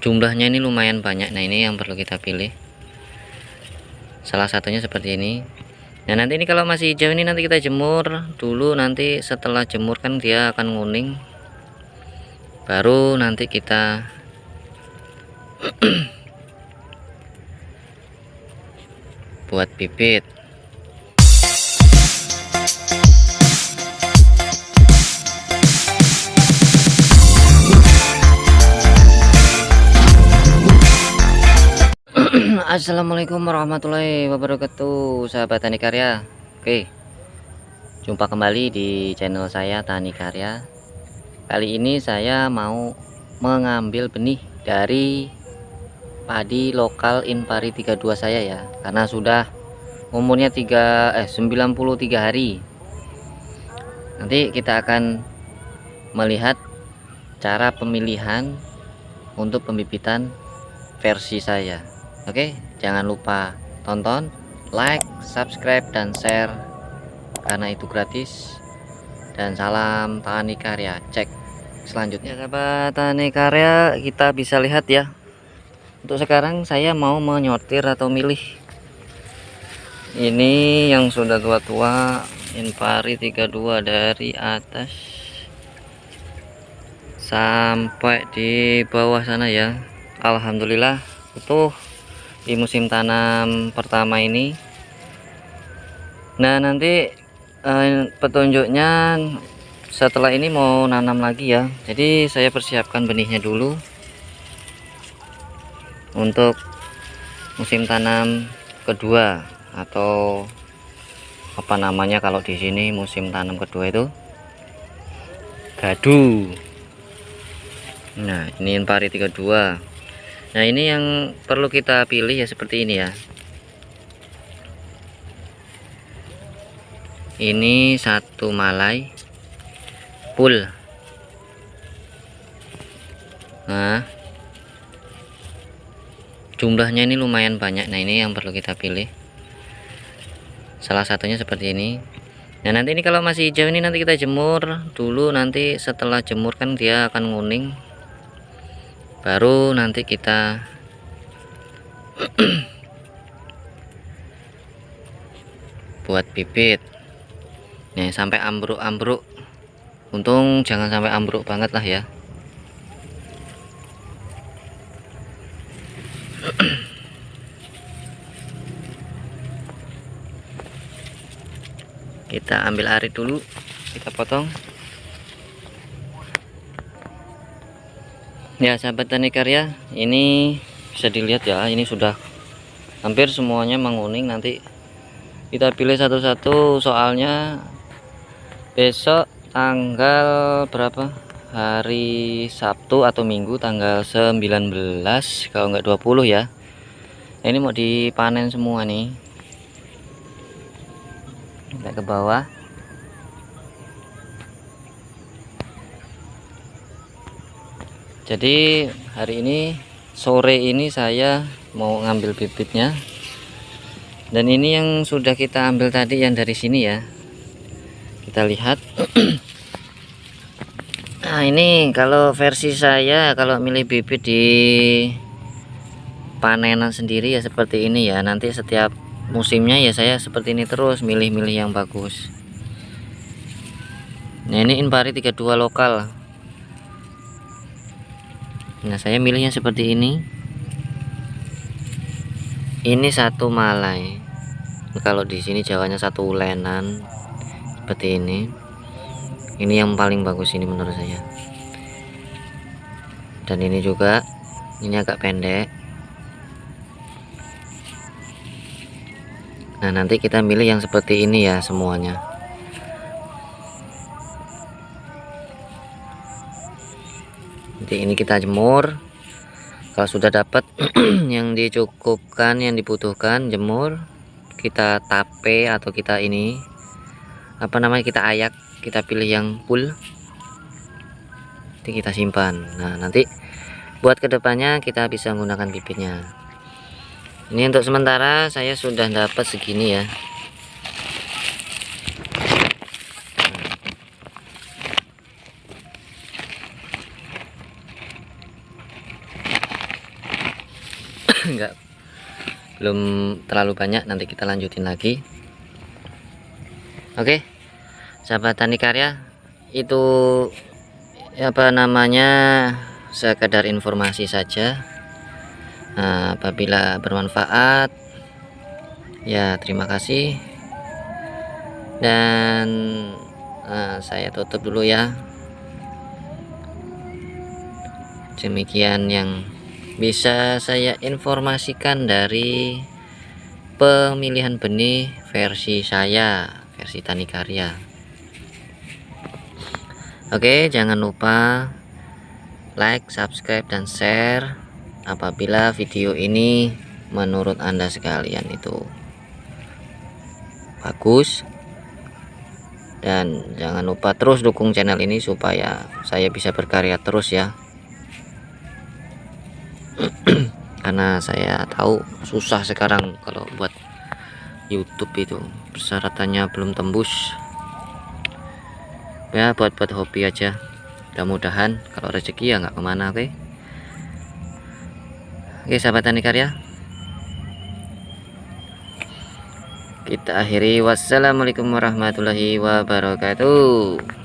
jumlahnya ini lumayan banyak. Nah ini yang perlu kita pilih. Salah satunya seperti ini. Nah nanti ini kalau masih hijau ini nanti kita jemur dulu. Nanti setelah jemur kan dia akan nguning. Baru nanti kita buat bibit Assalamualaikum warahmatullahi wabarakatuh sahabat tani karya. Oke jumpa kembali di channel saya tani karya. Kali ini saya mau mengambil benih dari padi lokal Inpari 32 saya ya karena sudah umurnya 3 eh 93 hari. Nanti kita akan melihat cara pemilihan untuk pembibitan versi saya. Oke, jangan lupa tonton, like, subscribe, dan share karena itu gratis. Dan salam tani karya. Cek selanjutnya, sahabat tani karya, kita bisa lihat ya. Untuk sekarang saya mau menyortir atau milih. Ini yang sudah tua-tua, Inpari 32 dari atas sampai di bawah sana ya. Alhamdulillah utuh di musim tanam pertama ini. Nah nanti eh, petunjuknya setelah ini mau nanam lagi ya. Jadi saya persiapkan benihnya dulu untuk musim tanam kedua atau apa namanya kalau di sini musim tanam kedua itu? Gadu. Nah ini pari 32 Nah ini yang perlu kita pilih ya seperti ini ya. Ini satu malai Full. Nah Jumlahnya ini lumayan banyak. Nah ini yang perlu kita pilih. Salah satunya seperti ini. Nah nanti ini kalau masih hijau ini nanti kita jemur Dulu. Nanti setelah jemur kan dia akan nguning baru nanti kita buat bibit. Nih sampai ambruk-ambruk. Untung jangan sampai ambruk banget lah ya. Kita ambil arit dulu kita potong ya sahabat tani karya ini bisa dilihat ya ini sudah hampir semuanya menguning. Nanti kita pilih satu-satu soalnya besok tanggal berapa? Hari Sabtu atau Minggu tanggal 19 kalau enggak 20 ya. Ini mau dipanen semua nih. Kita ke bawah jadi hari ini sore ini saya mau ngambil bibitnya. Dan ini yang sudah kita ambil tadi yang dari sini ya. Kita lihat. Nah ini kalau versi saya kalau milih bibit di panenan sendiri ya seperti ini ya. Nanti setiap musimnya ya saya seperti ini terus milih-milih yang bagus. Nah ini inpari 32 lokal nah saya milihnya seperti ini. Ini satu malai. Kalau di sini jawanya satu ulenan seperti ini. Ini yang paling bagus ini menurut saya. Dan ini juga ini agak pendek. Nah nanti kita milih yang seperti ini ya semuanya nanti ini kita jemur. Kalau sudah dapat yang dicukupkan yang dibutuhkan jemur kita tape atau kita ini apa namanya kita ayak kita pilih yang full. Nanti kita simpan. Nah nanti buat ke depannya kita bisa menggunakan bibitnya ini untuk sementara saya sudah dapat segini ya enggak. Belum terlalu banyak nanti kita lanjutin lagi. Oke. Sahabat tani karya itu apa namanya sekedar informasi saja. Nah, apabila bermanfaat ya terima kasih. Dan uh, saya tutup dulu ya. Demikian yang bisa saya informasikan dari pemilihan benih versi saya versi tani karya. Oke jangan lupa like subscribe dan share apabila video ini menurut anda sekalian itu bagus. Dan jangan lupa terus dukung channel ini supaya saya bisa berkarya terus ya karena saya tahu susah sekarang kalau buat YouTube itu. Persyaratannya belum tembus. Ya buat buat hobi aja. Mudah-mudahan kalau rezeki ya nggak ke mana oke? Okay? oke sahabat tani karya. Kita akhiri. Wassalamualaikum warahmatullahi wabarakatuh